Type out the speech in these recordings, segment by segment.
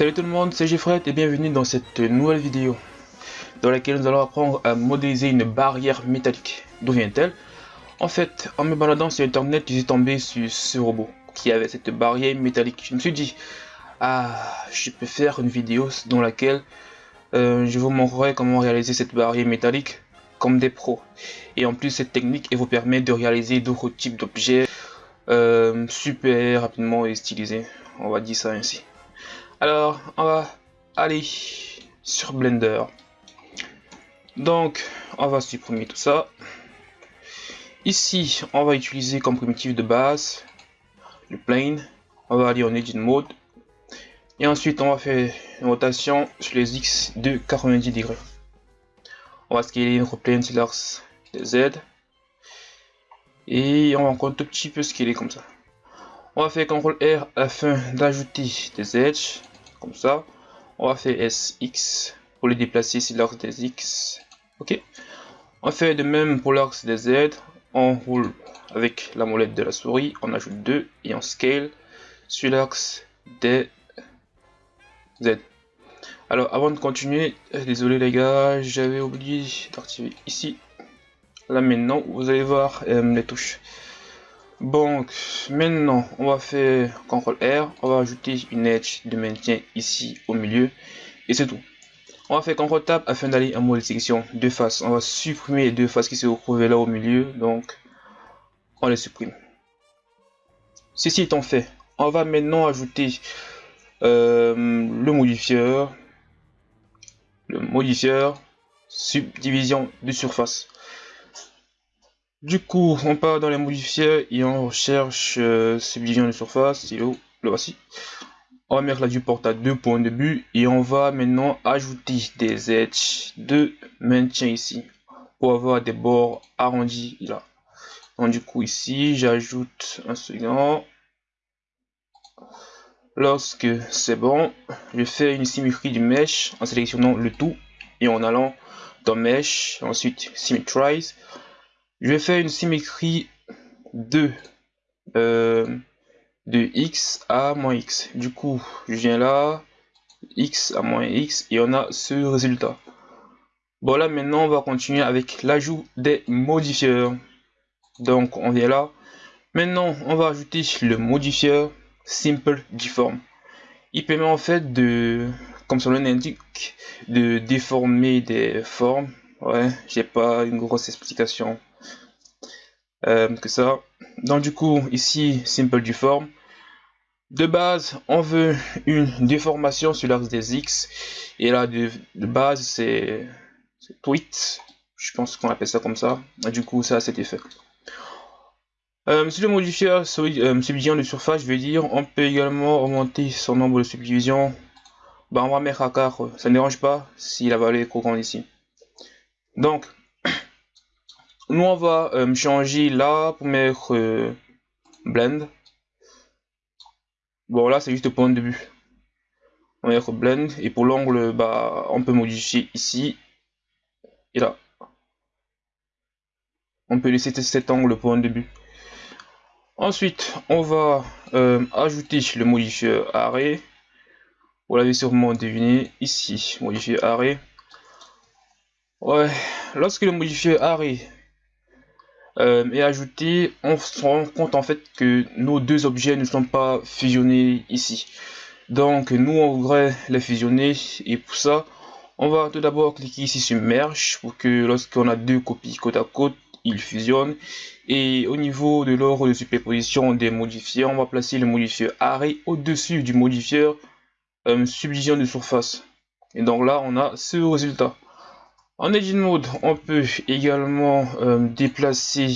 Salut tout le monde, c'est Geffred et bienvenue dans cette nouvelle vidéo dans laquelle nous allons apprendre à modéliser une barrière métallique. D'où vient-elle? En fait, en me baladant sur internet, suis tombé sur ce robot qui avait cette barrière métallique. Je me suis dit, ah, je peux faire une vidéo dans laquelle euh, je vous montrerai comment réaliser cette barrière métallique comme des pros. Et en plus, cette technique elle vous permet de réaliser d'autres types d'objets euh, super rapidement et stylisés. On va dire ça ainsi. Alors, on va aller sur Blender. Donc, on va supprimer tout ça. Ici, on va utiliser comme primitif de base le plane. On va aller en Edit Mode. Et ensuite, on va faire une rotation sur les X de 90 degrés. On va scaler notre plane sur l'axe de Z. Et on va encore un tout petit peu scaler comme ça. On va faire CTRL R afin d'ajouter des edges comme ça. On va faire SX pour les déplacer sur l'axe des X. Ok. On fait de même pour l'axe des Z. On roule avec la molette de la souris. On ajoute 2 et on scale sur l'axe des Z. Alors avant de continuer, euh, désolé les gars, j'avais oublié d'activer ici. Là maintenant, vous allez voir euh, les touches. Donc maintenant on va faire CTRL R, on va ajouter une edge de maintien ici au milieu et c'est tout. On va faire CTRL Tab afin d'aller en mode sélection de face. On va supprimer les deux faces qui se retrouvent là au milieu, donc on les supprime. Ceci étant fait, on va maintenant ajouter euh, le modifieur, le modifieur subdivision de surface. Du coup, on part dans les modifiers et on recherche euh, subdivision de surface. C'est le voici. On va mettre la viewport à deux points de but et on va maintenant ajouter des edges de maintien ici pour avoir des bords arrondis là. Donc du coup ici, j'ajoute un second. Lorsque c'est bon, je fais une symétrie du mesh en sélectionnant le tout et en allant dans mesh, ensuite symmetrize je vais faire une symétrie de, euh, de x à moins x. Du coup, je viens là, x à moins x, et on a ce résultat. Bon là maintenant on va continuer avec l'ajout des modifieurs. Donc on vient là. Maintenant on va ajouter le modifieur Simple Deform. Il permet en fait de, comme son nom l'indique, de déformer des formes. Ouais, j'ai pas une grosse explication euh, que ça. Donc du coup, ici, simple du forme. De base, on veut une déformation sur l'axe des X. Et là, de, base, c'est tweet. Je pense qu'on appelle ça comme ça. du coup, ça a cet effet. Euh, si le modifier subdivision de surface, je veux dire, on peut également augmenter son nombre de subdivisions. Bah, on va mettre à 4, ça ne dérange pas si la valeur est trop grande ici. Donc, on va euh, changer là pour mettre euh, blend. Bon, là, c'est juste point de début. On va mettre blend. Et pour l'angle, bah, on peut modifier ici. Et là. On peut laisser cet angle point de début. Ensuite, on va euh, ajouter le modifier arrêt. Vous l'avez sûrement deviné ici, modifier arrêt. Ouais, lorsque le modifier arrêt euh, et ajouter, on se rend compte en fait que nos deux objets ne sont pas fusionnés ici. Donc nous on voudrait les fusionner. Et pour ça on va tout d'abord cliquer ici sur merge pour que lorsqu'on a deux copies côte à côte ils fusionnent. Et au niveau de l'ordre de superposition des modifiers on va placer le modifier array au dessus du modifier euh, subdivision de surface. Et donc là on a ce résultat en Edit Mode, on peut également euh, déplacer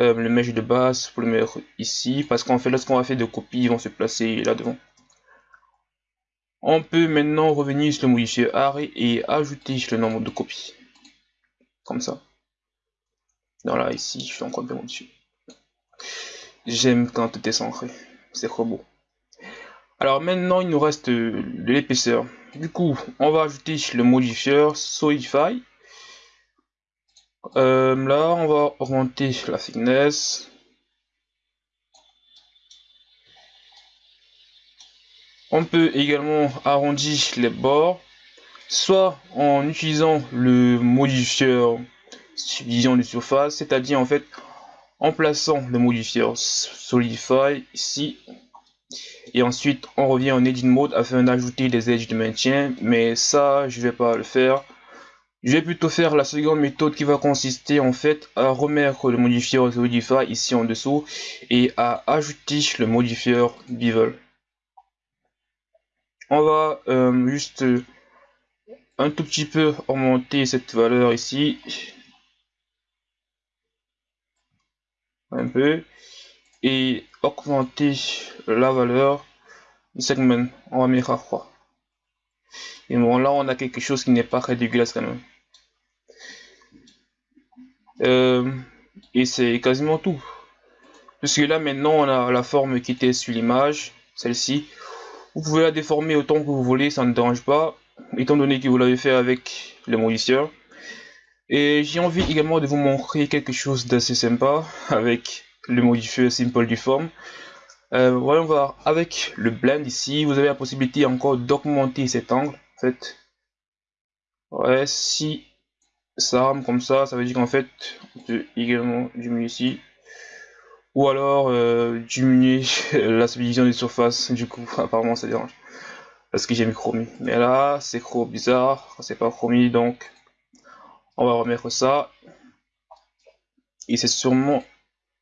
euh, le mesh de base pour le mettre ici, parce qu'en fait, lorsqu'on va faire des copies, ils vont se placer là devant. On peut maintenant revenir sur le modifier array et ajouter le nombre de copies. Comme ça. Donc là, ici, je suis encore bien modifié. J'aime quand tout est centré. C'est trop beau. Alors maintenant, il nous reste de l'épaisseur. Du coup, on va ajouter le modifieur Solidify. Euh, là, on va augmenter la thickness. On peut également arrondir les bords, soit en utilisant le modifieur subdivision de surface, c'est-à-dire en fait en plaçant le modifieur Solidify ici, et ensuite on revient en Edit Mode afin d'ajouter des edges de maintien, mais ça je vais pas le faire. Je vais plutôt faire la seconde méthode qui va consister en fait à remettre le modifieur Solidify ici en dessous et à ajouter le modifieur Bevel. On va euh, juste euh, un tout petit peu augmenter cette valeur ici. Un peu et augmenter la valeur du segment on va mettre à 3 et bon là on a quelque chose qui n'est pas très dégueulasse quand même. Euh, et c'est quasiment tout. Puisque là maintenant on a la forme qui était sur l'image celle-ci. Vous pouvez la déformer autant que vous voulez, ça ne dérange pas, étant donné que vous l'avez fait avec le modifieur. Et j'ai envie également de vous montrer quelque chose d'assez sympa avec le modifieur Simple Deform. Euh, voyons voir, avec le blend ici, vous avez la possibilité encore d'augmenter cet angle. En fait, ouais, si ça rame comme ça, ça veut dire qu'en fait, on peut également diminuer ici. Ou alors euh, diminuer la subdivision des surfaces du coup apparemment ça dérange. Parce que j'ai mis chromie. Mais là c'est trop bizarre. C'est pas chromie donc on va remettre ça. Et c'est sûrement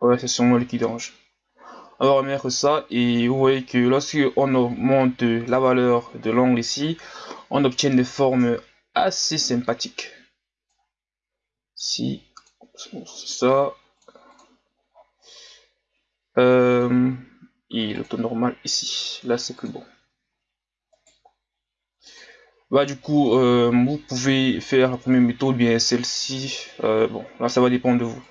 ouais c'est sûrement le qui dérange on va remettre ça et vous voyez que lorsque on augmente la valeur de l'angle ici on obtient des formes assez sympathiques si ça euh, et le taux normal ici. Là, c'est plus bon. Bah, du coup, euh, vous pouvez faire la première méthode, bien celle-ci. Euh, bon, là, ça va dépendre de vous.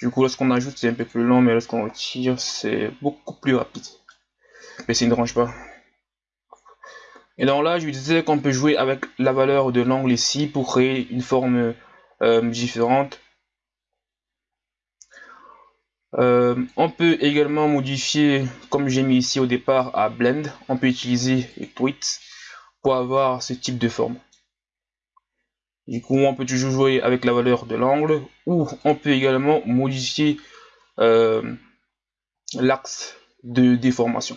Du coup, lorsqu'on ajoute, c'est un peu plus long, mais lorsqu'on retire, c'est beaucoup plus rapide. Mais ça ne dérange pas. Et donc là, je vous disais qu'on peut jouer avec la valeur de l'angle ici pour créer une forme différente. Euh, on peut également modifier, comme j'ai mis ici au départ à Blend, on peut utiliser les tweets pour avoir ce type de forme. Du coup, on peut toujours jouer avec la valeur de l'angle, ou on peut également modifier euh, l'axe de déformation.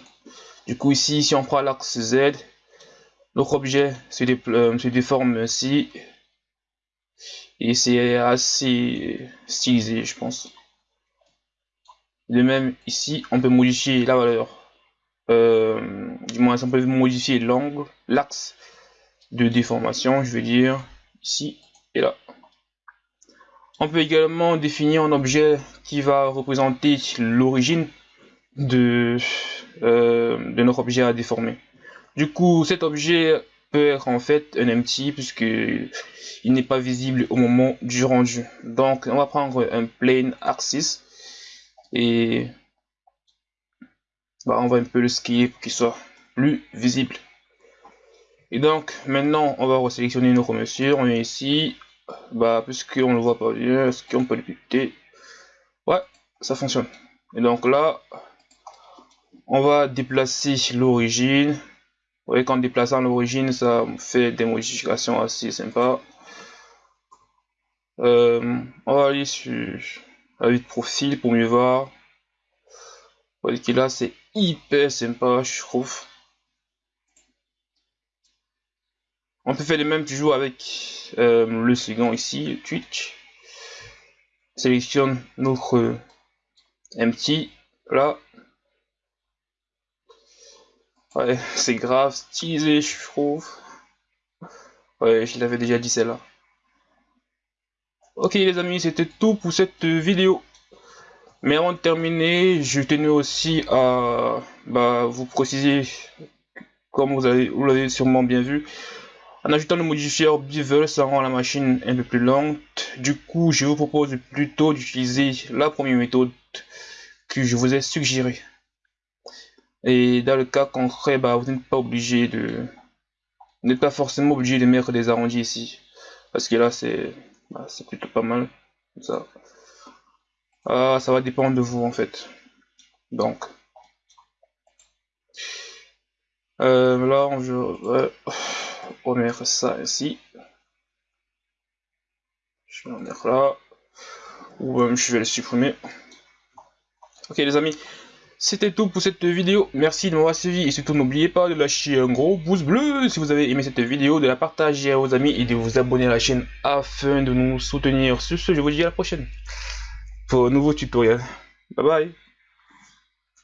Du coup, ici, si on prend l'axe Z, notre objet se, euh, se déforme ainsi, et c'est assez stylisé, je pense. De même, ici, on peut modifier la valeur. Euh, du moins, on peut modifier l'angle, l'axe de déformation, je veux dire, ici et là. On peut également définir un objet qui va représenter l'origine de, euh, notre objet à déformer. Du coup, cet objet peut être en fait un empty puisque il n'est pas visible au moment du rendu. Donc, on va prendre un plane axis et bah, on va un peu le skier pour qu'il soit plus visible. Et donc maintenant on va resélectionner nos mesures, on est ici, bah puisqu'on ne voit pas bien, est-ce qu'on peut le piquer Ouais, ça fonctionne. Et donc là, on va déplacer l'origine. Vous voyez qu'en déplaçant l'origine, ça fait des modifications assez sympas. Euh, on va aller sur la vue de profil pour mieux voir. Vous voyez que là c'est hyper sympa je trouve. On peut faire les mêmes toujours avec euh, le second ici, Twitch. Sélectionne notre empty là. Ouais, c'est grave stylisé, je trouve. Ouais, je l'avais déjà dit celle-là. Ok les amis, c'était tout pour cette vidéo. Mais avant de terminer, je tenais aussi à bah, vous préciser, comme vous l'avez sûrement bien vu, en ajoutant le modifieur Bevel, ça rend la machine un peu plus lente. Du coup, je vous propose plutôt d'utiliser la première méthode que je vous ai suggérée. Et dans le cas concret, bah, vous n'êtes pas obligé de... Vous n'êtes pas forcément obligé de mettre des arrondis ici. Parce que là, c'est bah, plutôt pas mal. Ça. Ah, ça va dépendre de vous en fait. Donc. Euh, là, on, je, on ça ici. Je vais en mettre là. Ou euh, je vais le supprimer. Ok les amis, c'était tout pour cette vidéo. Merci de m'avoir suivi et surtout n'oubliez pas de lâcher un gros pouce bleu si vous avez aimé cette vidéo, de la partager à vos amis et de vous abonner à la chaîne afin de nous soutenir. Sur ce, je vous dis à la prochaine pour un nouveau tutoriel. Bye bye